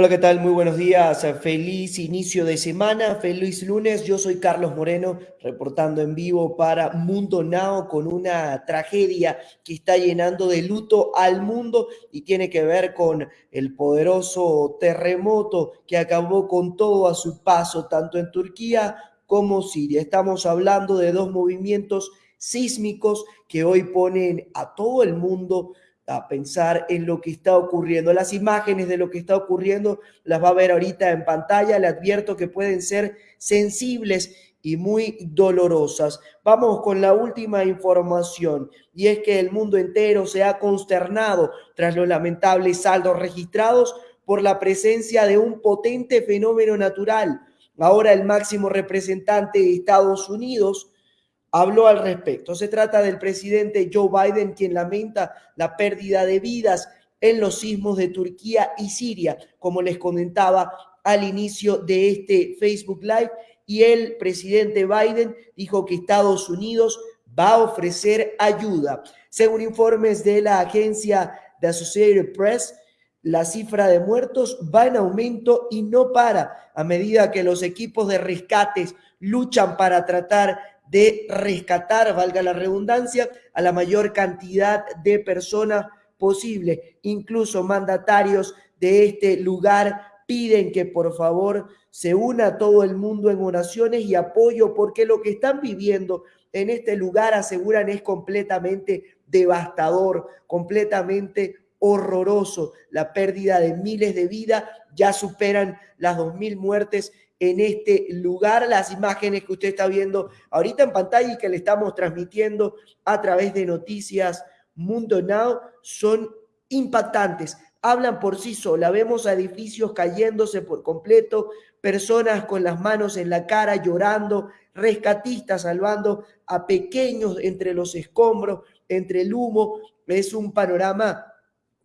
Hola, ¿qué tal? Muy buenos días. Feliz inicio de semana, feliz lunes. Yo soy Carlos Moreno, reportando en vivo para Mundo Now con una tragedia que está llenando de luto al mundo y tiene que ver con el poderoso terremoto que acabó con todo a su paso, tanto en Turquía como Siria. Estamos hablando de dos movimientos sísmicos que hoy ponen a todo el mundo a pensar en lo que está ocurriendo. Las imágenes de lo que está ocurriendo las va a ver ahorita en pantalla. Le advierto que pueden ser sensibles y muy dolorosas. Vamos con la última información y es que el mundo entero se ha consternado tras los lamentables saldos registrados por la presencia de un potente fenómeno natural. Ahora el máximo representante de Estados Unidos habló al respecto. Se trata del presidente Joe Biden, quien lamenta la pérdida de vidas en los sismos de Turquía y Siria, como les comentaba al inicio de este Facebook Live. Y el presidente Biden dijo que Estados Unidos va a ofrecer ayuda. Según informes de la agencia de Associated Press, la cifra de muertos va en aumento y no para a medida que los equipos de rescates luchan para tratar de rescatar, valga la redundancia, a la mayor cantidad de personas posible. Incluso mandatarios de este lugar piden que por favor se una todo el mundo en oraciones y apoyo porque lo que están viviendo en este lugar aseguran es completamente devastador, completamente horroroso. La pérdida de miles de vidas ya superan las dos mil muertes en este lugar. Las imágenes que usted está viendo ahorita en pantalla y que le estamos transmitiendo a través de Noticias Mundo Now son impactantes. Hablan por sí sola. Vemos edificios cayéndose por completo, personas con las manos en la cara llorando, rescatistas salvando a pequeños entre los escombros, entre el humo. Es un panorama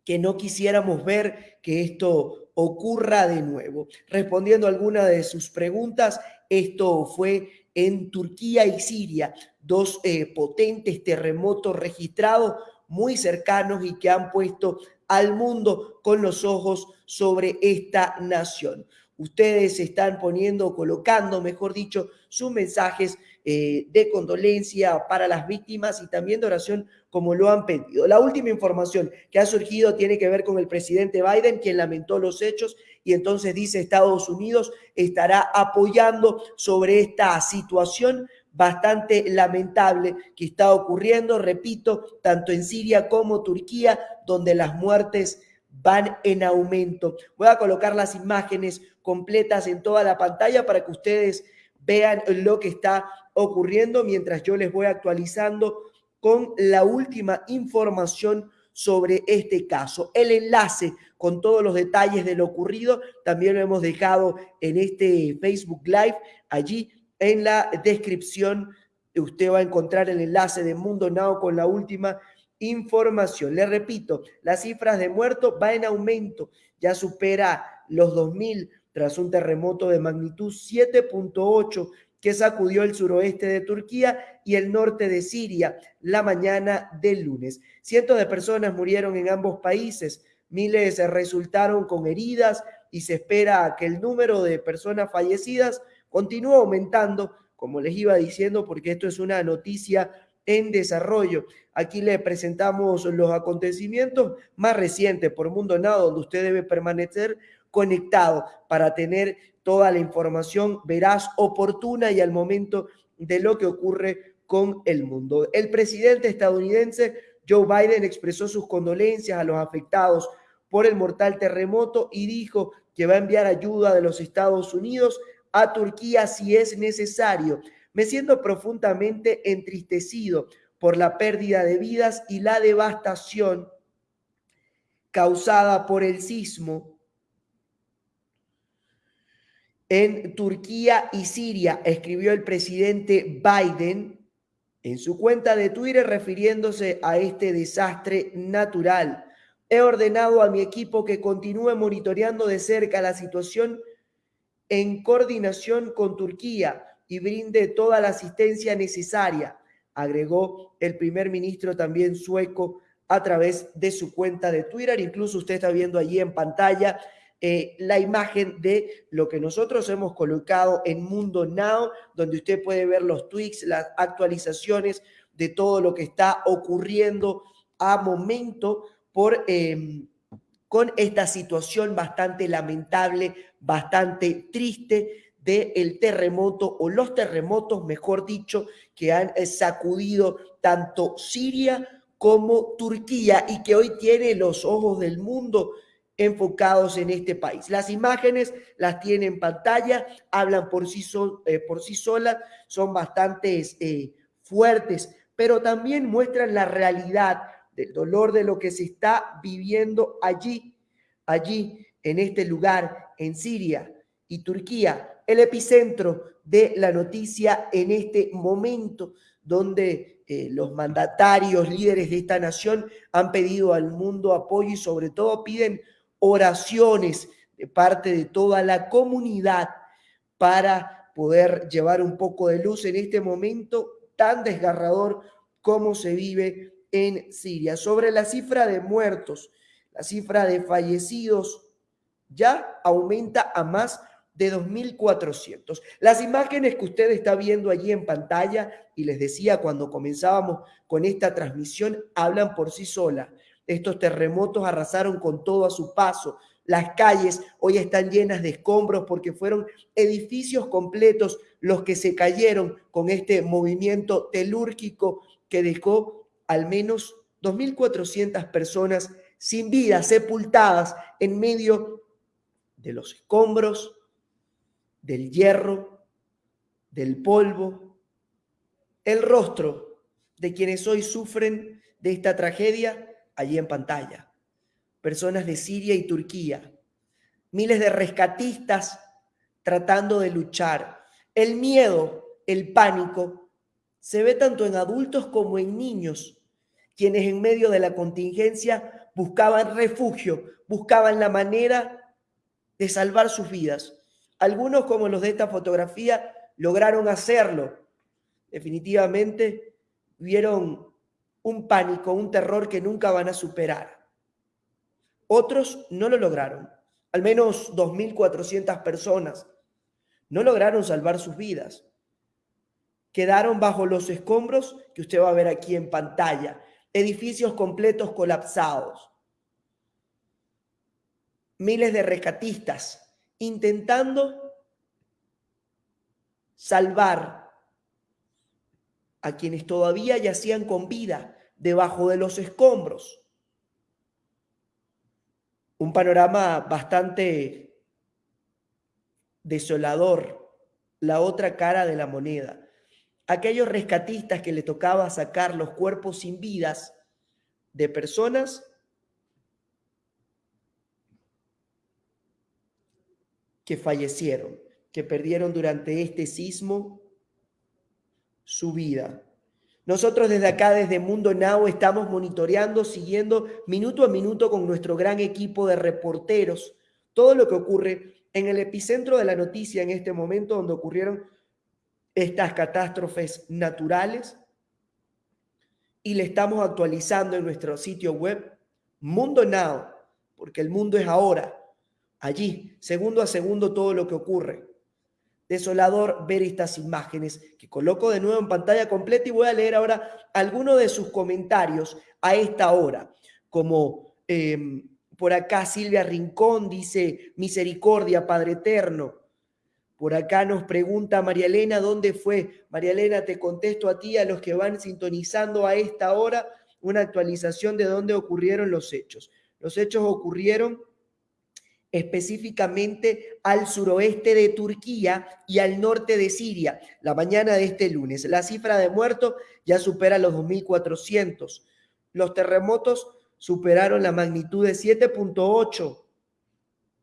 que no quisiéramos ver que esto ocurra de nuevo. Respondiendo a alguna de sus preguntas, esto fue en Turquía y Siria, dos eh, potentes terremotos registrados muy cercanos y que han puesto al mundo con los ojos sobre esta nación. Ustedes están poniendo, colocando, mejor dicho, sus mensajes eh, de condolencia para las víctimas y también de oración como lo han pedido. La última información que ha surgido tiene que ver con el presidente Biden, quien lamentó los hechos y entonces dice Estados Unidos estará apoyando sobre esta situación bastante lamentable que está ocurriendo, repito, tanto en Siria como Turquía, donde las muertes van en aumento. Voy a colocar las imágenes completas en toda la pantalla para que ustedes vean lo que está ocurriendo mientras yo les voy actualizando con la última información sobre este caso. El enlace con todos los detalles de lo ocurrido también lo hemos dejado en este Facebook Live. Allí en la descripción usted va a encontrar el enlace de Mundo Now con la última información. Le repito, las cifras de muertos va en aumento, ya supera los 2.000 tras un terremoto de magnitud 7.8 que sacudió el suroeste de Turquía y el norte de Siria la mañana del lunes. Cientos de personas murieron en ambos países, miles resultaron con heridas y se espera que el número de personas fallecidas continúe aumentando, como les iba diciendo, porque esto es una noticia en desarrollo. Aquí le presentamos los acontecimientos más recientes por Mundo Nado, donde usted debe permanecer conectado para tener toda la información veraz, oportuna y al momento de lo que ocurre con el mundo. El presidente estadounidense Joe Biden expresó sus condolencias a los afectados por el mortal terremoto y dijo que va a enviar ayuda de los Estados Unidos a Turquía si es necesario. Me siento profundamente entristecido por la pérdida de vidas y la devastación causada por el sismo en Turquía y Siria, escribió el presidente Biden en su cuenta de Twitter refiriéndose a este desastre natural. He ordenado a mi equipo que continúe monitoreando de cerca la situación en coordinación con Turquía y brinde toda la asistencia necesaria, agregó el primer ministro también sueco a través de su cuenta de Twitter. Incluso usted está viendo allí en pantalla eh, la imagen de lo que nosotros hemos colocado en Mundo Now, donde usted puede ver los tweets, las actualizaciones de todo lo que está ocurriendo a momento por, em, con esta situación bastante lamentable, bastante triste del terremoto o los terremotos, mejor dicho, que han eh, sacudido tanto Siria como Turquía y que hoy tiene los ojos del mundo enfocados en este país. Las imágenes las tiene en pantalla, hablan por sí, eh, por sí solas, son bastante eh, fuertes, pero también muestran la realidad del dolor de lo que se está viviendo allí, allí, en este lugar, en Siria y Turquía, el epicentro de la noticia en este momento, donde eh, los mandatarios, líderes de esta nación han pedido al mundo apoyo y sobre todo piden oraciones de parte de toda la comunidad para poder llevar un poco de luz en este momento tan desgarrador como se vive en Siria. Sobre la cifra de muertos, la cifra de fallecidos ya aumenta a más de 2.400. Las imágenes que usted está viendo allí en pantalla, y les decía cuando comenzábamos con esta transmisión, hablan por sí solas. Estos terremotos arrasaron con todo a su paso. Las calles hoy están llenas de escombros porque fueron edificios completos los que se cayeron con este movimiento telúrgico que dejó al menos 2.400 personas sin vida, sepultadas en medio de los escombros, del hierro, del polvo, el rostro de quienes hoy sufren de esta tragedia allí en pantalla. Personas de Siria y Turquía. Miles de rescatistas tratando de luchar. El miedo, el pánico, se ve tanto en adultos como en niños, quienes en medio de la contingencia buscaban refugio, buscaban la manera de salvar sus vidas. Algunos, como los de esta fotografía, lograron hacerlo. Definitivamente vieron un pánico, un terror que nunca van a superar. Otros no lo lograron. Al menos 2.400 personas no lograron salvar sus vidas. Quedaron bajo los escombros que usted va a ver aquí en pantalla. Edificios completos colapsados. Miles de rescatistas intentando salvar a quienes todavía yacían con vida debajo de los escombros. Un panorama bastante desolador, la otra cara de la moneda. Aquellos rescatistas que le tocaba sacar los cuerpos sin vidas de personas que fallecieron, que perdieron durante este sismo su vida. Nosotros desde acá, desde Mundo Now, estamos monitoreando, siguiendo minuto a minuto con nuestro gran equipo de reporteros todo lo que ocurre en el epicentro de la noticia en este momento donde ocurrieron estas catástrofes naturales y le estamos actualizando en nuestro sitio web Mundo Now, porque el mundo es ahora, allí, segundo a segundo todo lo que ocurre desolador ver estas imágenes que coloco de nuevo en pantalla completa y voy a leer ahora algunos de sus comentarios a esta hora, como em, por acá Silvia Rincón dice, misericordia, Padre Eterno. Por acá nos pregunta María Elena, ¿dónde fue? María Elena, te contesto a ti, a los que van sintonizando a esta hora, una actualización de dónde ocurrieron los hechos. Los hechos ocurrieron específicamente al suroeste de Turquía y al norte de Siria, la mañana de este lunes. La cifra de muertos ya supera los 2.400. Los terremotos superaron la magnitud de 7.8,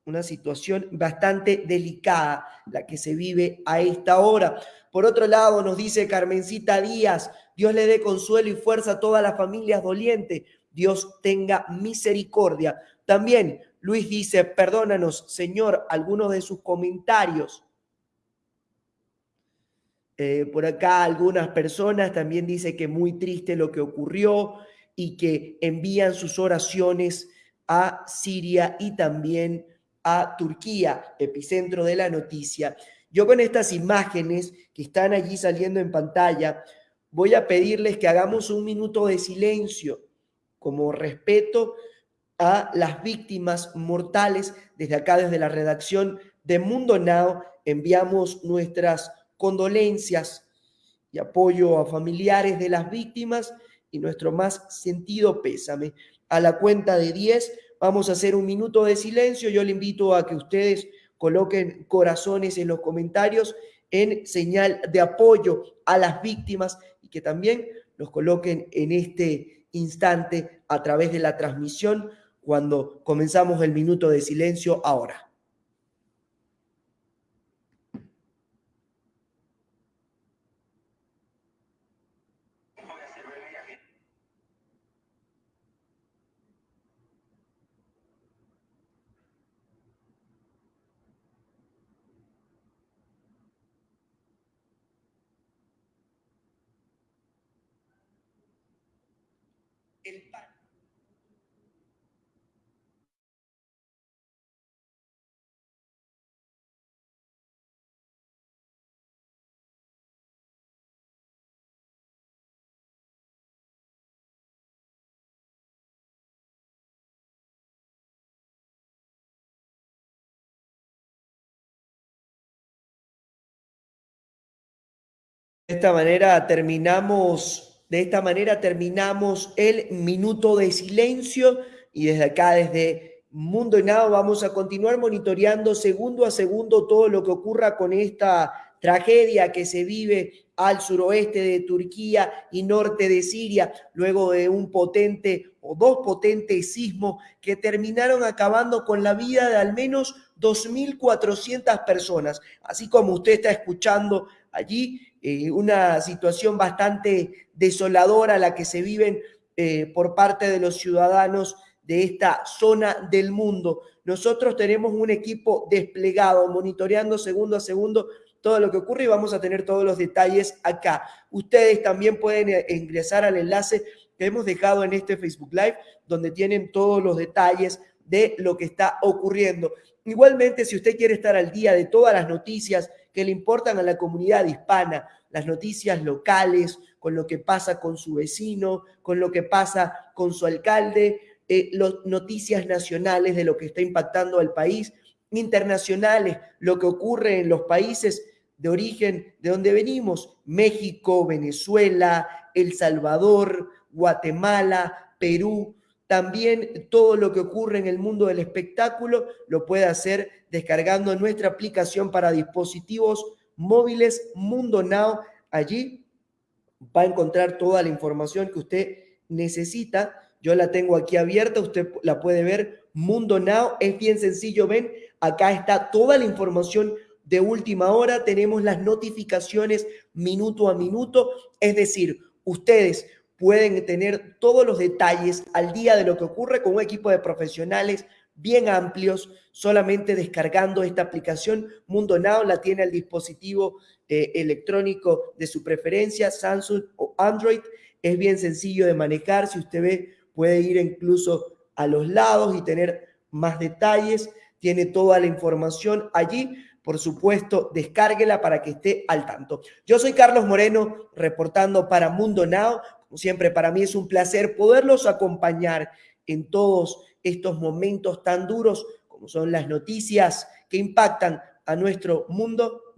una situación bastante delicada la que se vive a esta hora. Por otro lado, nos dice Carmencita Díaz, Dios le dé consuelo y fuerza a todas las familias dolientes, Dios tenga misericordia. También Luis dice, perdónanos, Señor, algunos de sus comentarios. Eh, por acá algunas personas también dice que muy triste lo que ocurrió y que envían sus oraciones a Siria y también a Turquía, epicentro de la noticia. Yo con estas imágenes que están allí saliendo en pantalla, voy a pedirles que hagamos un minuto de silencio como respeto a las víctimas mortales. Desde acá, desde la redacción de Mundo Now, enviamos nuestras condolencias y apoyo a familiares de las víctimas y nuestro más sentido pésame. A la cuenta de 10 vamos a hacer un minuto de silencio. Yo le invito a que ustedes coloquen corazones en los comentarios en señal de apoyo a las víctimas y que también los coloquen en este instante a través de la transmisión cuando comenzamos el minuto de silencio ahora. De esta manera terminamos, de esta manera terminamos el minuto de silencio y desde acá, desde Mundo Nado, vamos a continuar monitoreando segundo a segundo todo lo que ocurra con esta tragedia que se vive al suroeste de Turquía y norte de Siria, luego de un potente o dos potentes sismos que terminaron acabando con la vida de al menos 2.400 personas. Así como usted está escuchando allí, eh, una situación bastante desoladora la que se viven eh, por parte de los ciudadanos de esta zona del mundo. Nosotros tenemos un equipo desplegado, monitoreando segundo a segundo todo lo que ocurre y vamos a tener todos los detalles acá. Ustedes también pueden eh, ingresar al enlace que hemos dejado en este Facebook Live, donde tienen todos los detalles de lo que está ocurriendo. Igualmente, si usted quiere estar al día de todas las noticias que le importan a la comunidad hispana, las noticias locales, con lo que pasa con su vecino, con lo que pasa con su alcalde, eh, las noticias nacionales de lo que está impactando al país, internacionales, lo que ocurre en los países de origen de donde venimos, México, Venezuela, El Salvador, Guatemala, Perú, también todo lo que ocurre en el mundo del espectáculo lo puede hacer descargando nuestra aplicación para dispositivos móviles Mundo Now. Allí va a encontrar toda la información que usted necesita. Yo la tengo aquí abierta, usted la puede ver. Mundo Now es bien sencillo, ven, acá está toda la información de última hora, tenemos las notificaciones minuto a minuto, es decir, ustedes pueden tener todos los detalles al día de lo que ocurre con un equipo de profesionales bien amplios, solamente descargando esta aplicación. Mundo Now la tiene al dispositivo eh, electrónico de su preferencia, Samsung o Android. Es bien sencillo de manejar. Si usted ve, puede ir incluso a los lados y tener más detalles. Tiene toda la información allí. Por supuesto, descárguela para que esté al tanto. Yo soy Carlos Moreno, reportando para Mundo Now siempre, para mí es un placer poderlos acompañar en todos estos momentos tan duros como son las noticias que impactan a nuestro mundo.